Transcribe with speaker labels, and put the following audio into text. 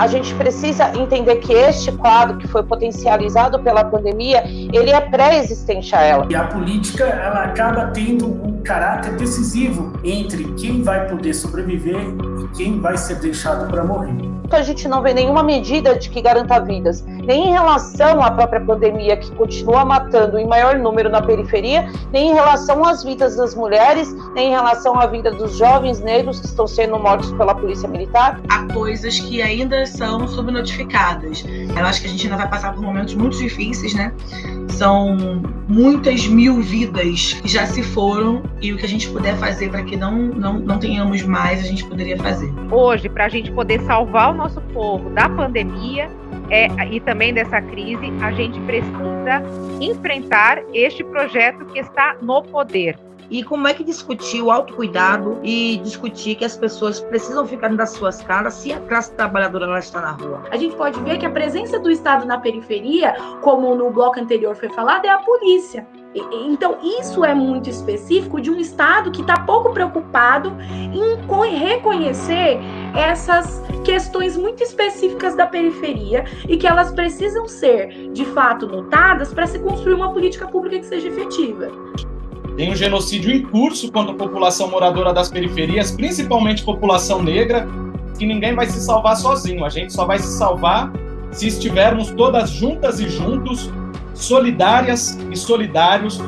Speaker 1: a gente precisa entender que este quadro que foi potencializado pela pandemia, ele é pré-existente a ela.
Speaker 2: E a política, ela acaba tendo um caráter decisivo entre quem vai poder sobreviver e quem vai ser deixado para morrer.
Speaker 1: A gente não vê nenhuma medida de que garanta vidas, nem em relação à própria pandemia, que continua matando em maior número na periferia, nem em relação às vidas das mulheres, nem em relação à vida dos jovens negros que estão sendo mortos pela polícia militar.
Speaker 3: Há coisas que ainda são subnotificadas. Eu acho que a gente ainda vai passar por momentos muito difíceis, né? São muitas mil vidas que já se foram e o que a gente puder fazer para que não, não, não tenhamos mais, a gente poderia fazer.
Speaker 4: Hoje, para a gente poder salvar o nosso povo da pandemia, é, e também dessa crise, a gente precisa enfrentar este projeto que está no poder.
Speaker 3: E como é que discutir o autocuidado e discutir que as pessoas precisam ficar das suas casas se a classe trabalhadora ela está na rua?
Speaker 5: A gente pode ver que a presença do Estado na periferia, como no bloco anterior foi falado, é a polícia. Então, isso é muito específico de um Estado que está pouco preocupado em reconhecer essas questões muito específicas da periferia e que elas precisam ser, de fato, notadas para se construir uma política pública que seja efetiva.
Speaker 6: Tem um genocídio em curso contra a população moradora das periferias, principalmente população negra, que ninguém vai se salvar sozinho. A gente só vai se salvar se estivermos todas juntas e juntos solidárias e solidários